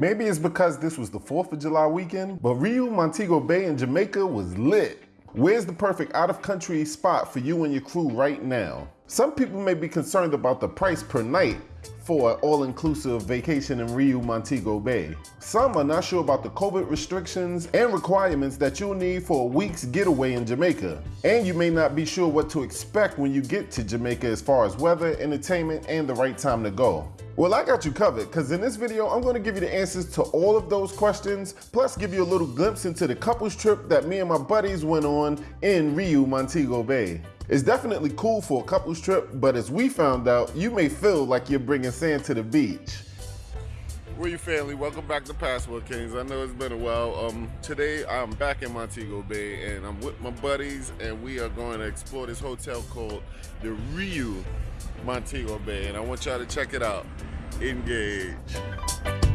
Maybe it's because this was the 4th of July weekend, but Riu Montego Bay in Jamaica was lit. Where's the perfect out of country spot for you and your crew right now? Some people may be concerned about the price per night for an all-inclusive vacation in Riu Montego Bay. Some are not sure about the COVID restrictions and requirements that you'll need for a week's getaway in Jamaica. And you may not be sure what to expect when you get to Jamaica as far as weather, entertainment, and the right time to go. Well, I got you covered because in this video, I'm going to give you the answers to all of those questions, plus give you a little glimpse into the couples trip that me and my buddies went on in Riu, Montego Bay. It's definitely cool for a couples trip, but as we found out, you may feel like you're bringing sand to the beach. Where you family? Welcome back to Passport Kings. I know it's been a while. Um, today I'm back in Montego Bay and I'm with my buddies and we are going to explore this hotel called the Riu Montego Bay and I want y'all to check it out. Engage.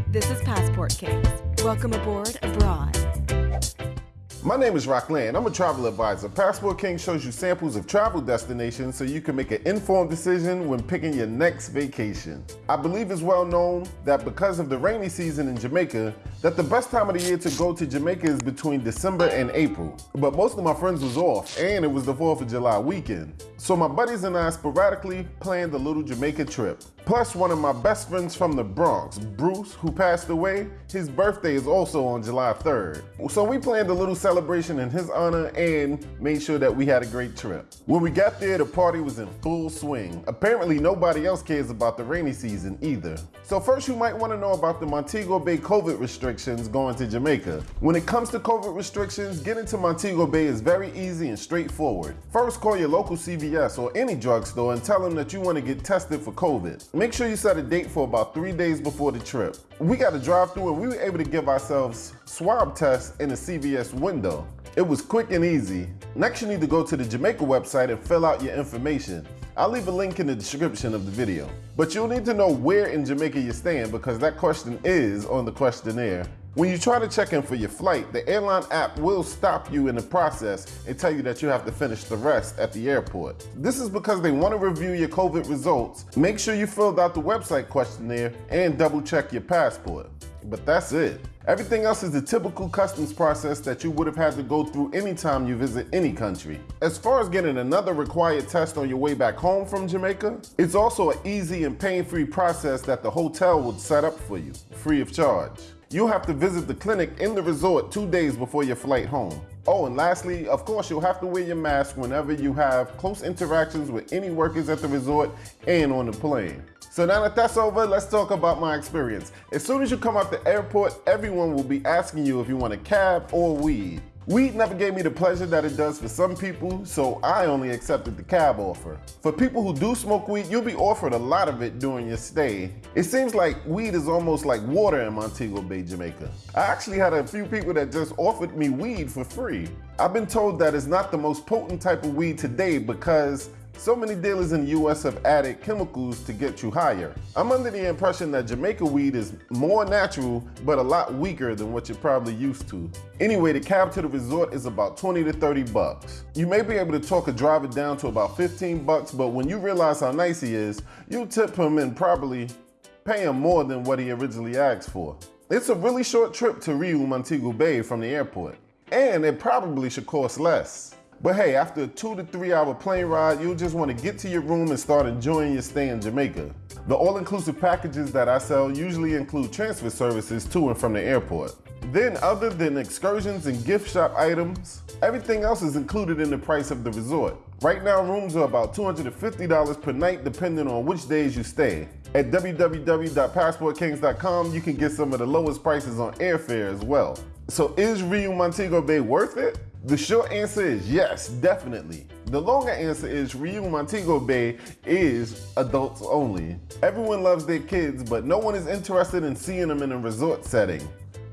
This is Passport Kings. Welcome aboard abroad. My name is Rock Rockland. I'm a travel advisor. Passport King shows you samples of travel destinations so you can make an informed decision when picking your next vacation. I believe it's well known that because of the rainy season in Jamaica, that the best time of the year to go to Jamaica is between December and April. But most of my friends was off and it was the 4th of July weekend. So my buddies and I sporadically planned a little Jamaica trip. Plus one of my best friends from the Bronx, Bruce, who passed away, his birthday is also on July 3rd. So we planned a little celebration in his honor and made sure that we had a great trip. When we got there, the party was in full swing. Apparently nobody else cares about the rainy season either. So first you might wanna know about the Montego Bay COVID restrictions going to Jamaica. When it comes to COVID restrictions, getting to Montego Bay is very easy and straightforward. First call your local CVS or any drugstore and tell them that you wanna get tested for COVID. Make sure you set a date for about three days before the trip. We got to drive through and we were able to give ourselves swab tests in the CVS window. It was quick and easy. Next you need to go to the Jamaica website and fill out your information. I'll leave a link in the description of the video. But you'll need to know where in Jamaica you're staying because that question is on the questionnaire. When you try to check in for your flight, the airline app will stop you in the process and tell you that you have to finish the rest at the airport. This is because they want to review your COVID results, make sure you filled out the website questionnaire, and double check your passport. But that's it. Everything else is the typical customs process that you would have had to go through anytime you visit any country. As far as getting another required test on your way back home from Jamaica, it's also an easy and pain-free process that the hotel would set up for you, free of charge. You'll have to visit the clinic in the resort two days before your flight home. Oh, and lastly, of course, you'll have to wear your mask whenever you have close interactions with any workers at the resort and on the plane. So now that that's over, let's talk about my experience. As soon as you come out the airport, everyone will be asking you if you want a cab or weed. Weed never gave me the pleasure that it does for some people, so I only accepted the cab offer. For people who do smoke weed, you'll be offered a lot of it during your stay. It seems like weed is almost like water in Montego Bay, Jamaica. I actually had a few people that just offered me weed for free. I've been told that it's not the most potent type of weed today because so many dealers in the US have added chemicals to get you higher. I'm under the impression that Jamaica weed is more natural, but a lot weaker than what you're probably used to. Anyway, the cab to the resort is about 20 to 30 bucks. You may be able to talk a driver down to about 15 bucks, but when you realize how nice he is, you'll tip him and probably pay him more than what he originally asked for. It's a really short trip to Riu Montego Bay from the airport, and it probably should cost less. But hey, after a two to three hour plane ride, you'll just want to get to your room and start enjoying your stay in Jamaica. The all-inclusive packages that I sell usually include transfer services to and from the airport. Then other than excursions and gift shop items, everything else is included in the price of the resort. Right now, rooms are about $250 per night depending on which days you stay. At www.passportkings.com, you can get some of the lowest prices on airfare as well. So is Riu Montego Bay worth it? The short answer is yes, definitely. The longer answer is Riu Montego Bay is adults only. Everyone loves their kids, but no one is interested in seeing them in a resort setting.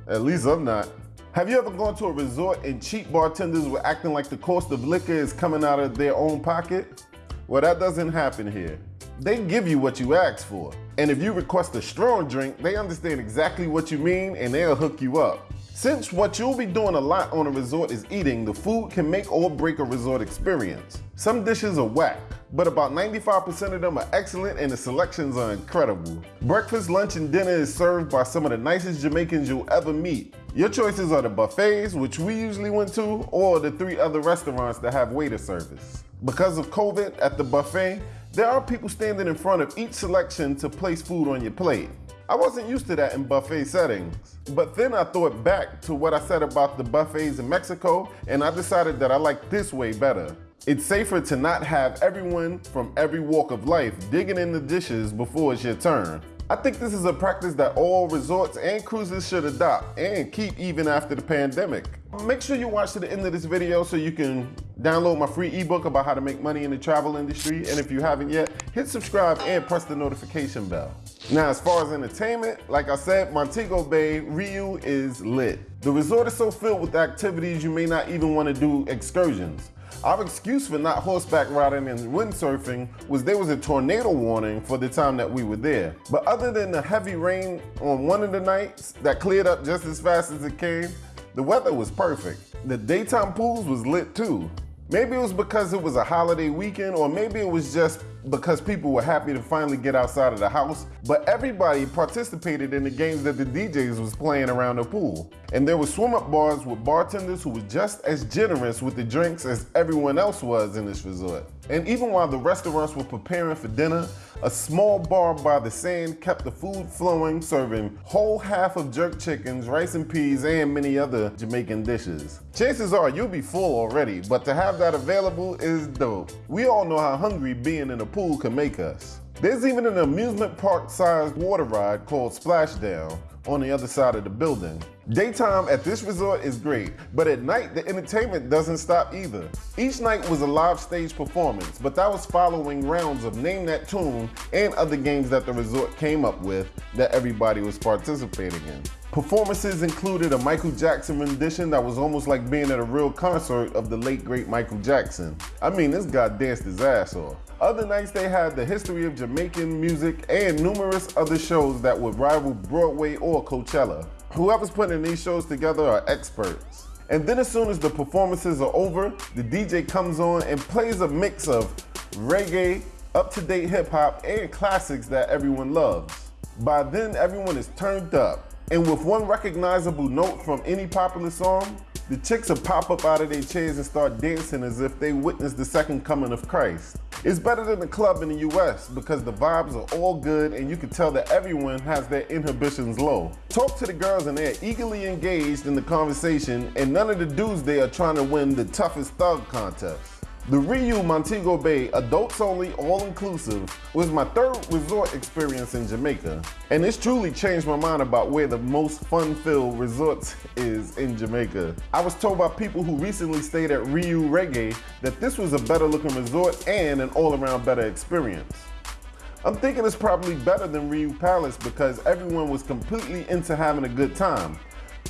At least I'm not. Have you ever gone to a resort and cheap bartenders were acting like the cost of liquor is coming out of their own pocket? Well, that doesn't happen here. They give you what you ask for. And if you request a strong drink, they understand exactly what you mean and they'll hook you up. Since what you'll be doing a lot on a resort is eating, the food can make or break a resort experience. Some dishes are whack, but about 95% of them are excellent and the selections are incredible. Breakfast, lunch, and dinner is served by some of the nicest Jamaicans you'll ever meet. Your choices are the buffets, which we usually went to, or the three other restaurants that have waiter service. Because of COVID at the buffet, there are people standing in front of each selection to place food on your plate. I wasn't used to that in buffet settings. But then I thought back to what I said about the buffets in Mexico, and I decided that I like this way better. It's safer to not have everyone from every walk of life digging in the dishes before it's your turn. I think this is a practice that all resorts and cruises should adopt and keep even after the pandemic. Make sure you watch to the end of this video so you can download my free ebook about how to make money in the travel industry. And if you haven't yet, hit subscribe and press the notification bell. Now, as far as entertainment, like I said, Montego Bay Riu is lit. The resort is so filled with activities you may not even want to do excursions. Our excuse for not horseback riding and windsurfing was there was a tornado warning for the time that we were there. But other than the heavy rain on one of the nights that cleared up just as fast as it came, the weather was perfect. The daytime pools was lit too. Maybe it was because it was a holiday weekend, or maybe it was just because people were happy to finally get outside of the house, but everybody participated in the games that the DJs was playing around the pool. And there were swim up bars with bartenders who were just as generous with the drinks as everyone else was in this resort. And even while the restaurants were preparing for dinner, a small bar by the sand kept the food flowing, serving whole half of jerk chickens, rice and peas, and many other Jamaican dishes. Chances are you'll be full already, but to have that available is dope. We all know how hungry being in a pool can make us. There's even an amusement park sized water ride called Splashdown on the other side of the building. Daytime at this resort is great, but at night the entertainment doesn't stop either. Each night was a live stage performance, but that was following rounds of Name That Tune and other games that the resort came up with that everybody was participating in. Performances included a Michael Jackson rendition that was almost like being at a real concert of the late great Michael Jackson. I mean, this guy danced his ass off. Other nights they had the history of Jamaican music and numerous other shows that would rival Broadway or Coachella. Whoever's putting these shows together are experts. And then as soon as the performances are over, the DJ comes on and plays a mix of reggae, up-to-date hip hop, and classics that everyone loves. By then, everyone is turned up. And with one recognizable note from any popular song, the chicks will pop up out of their chairs and start dancing as if they witnessed the second coming of Christ. It's better than the club in the US because the vibes are all good and you can tell that everyone has their inhibitions low. Talk to the girls and they're eagerly engaged in the conversation and none of the dudes there are trying to win the toughest thug contest. The Riu Montego Bay adults only all inclusive was my third resort experience in Jamaica. And it's truly changed my mind about where the most fun filled resorts is in Jamaica. I was told by people who recently stayed at Riu Reggae that this was a better looking resort and an all around better experience. I'm thinking it's probably better than Riu Palace because everyone was completely into having a good time.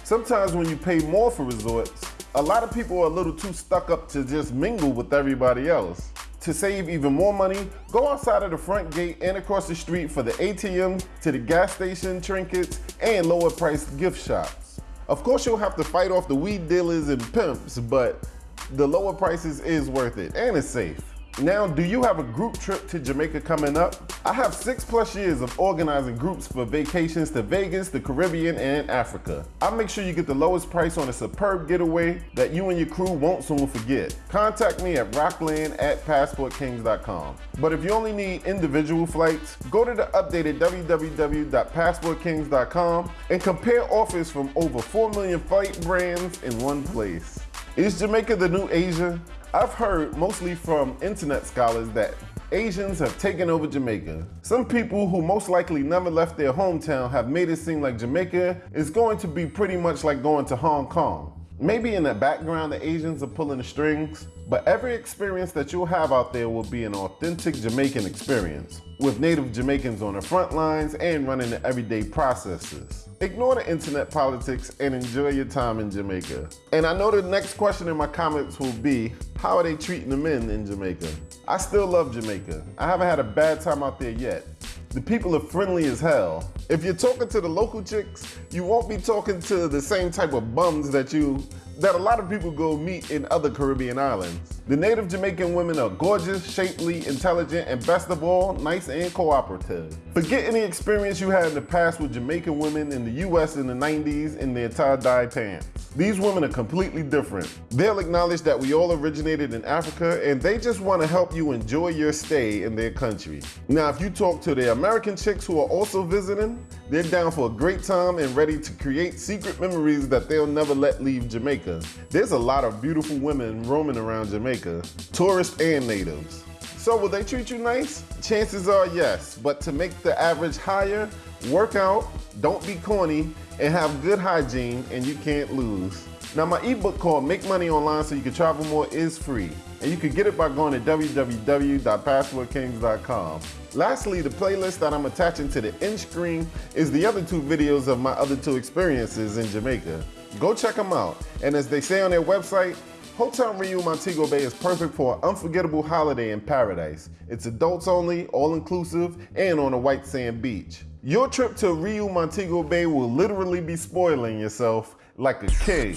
Sometimes when you pay more for resorts, a lot of people are a little too stuck up to just mingle with everybody else. To save even more money, go outside of the front gate and across the street for the ATM, to the gas station, trinkets, and lower priced gift shops. Of course, you'll have to fight off the weed dealers and pimps, but the lower prices is worth it and it's safe. Now, do you have a group trip to Jamaica coming up? I have six plus years of organizing groups for vacations to Vegas, the Caribbean, and Africa. I'll make sure you get the lowest price on a superb getaway that you and your crew won't soon forget. Contact me at rockland at passportkings.com. But if you only need individual flights, go to the updated www.passportkings.com and compare offers from over 4 million flight brands in one place. Is Jamaica the new Asia? I've heard mostly from internet scholars that Asians have taken over Jamaica. Some people who most likely never left their hometown have made it seem like Jamaica is going to be pretty much like going to Hong Kong. Maybe in the background the Asians are pulling the strings, but every experience that you'll have out there will be an authentic Jamaican experience, with native Jamaicans on the front lines and running the everyday processes. Ignore the internet politics and enjoy your time in Jamaica. And I know the next question in my comments will be, how are they treating the men in Jamaica? I still love Jamaica. I haven't had a bad time out there yet. The people are friendly as hell. If you're talking to the local chicks, you won't be talking to the same type of bums that you that a lot of people go meet in other Caribbean islands. The native Jamaican women are gorgeous, shapely, intelligent, and best of all, nice and cooperative. Forget any experience you had in the past with Jamaican women in the US in the 90s in their tie-dye pants. These women are completely different. They'll acknowledge that we all originated in Africa and they just want to help you enjoy your stay in their country. Now, if you talk to the American chicks who are also visiting, they're down for a great time and ready to create secret memories that they'll never let leave Jamaica. There's a lot of beautiful women roaming around Jamaica, tourists and natives. So will they treat you nice? Chances are yes, but to make the average higher, work out, don't be corny, and have good hygiene and you can't lose. Now my ebook called Make Money Online So You Can Travel More is free. And you can get it by going to www.passportkings.com. Lastly, the playlist that I'm attaching to the end screen is the other two videos of my other two experiences in Jamaica. Go check them out. And as they say on their website, Hotel Riu Montego Bay is perfect for an unforgettable holiday in paradise. It's adults only, all inclusive, and on a white sand beach. Your trip to Riu Montego Bay will literally be spoiling yourself like a king,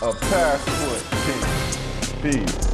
a passport king. Peace.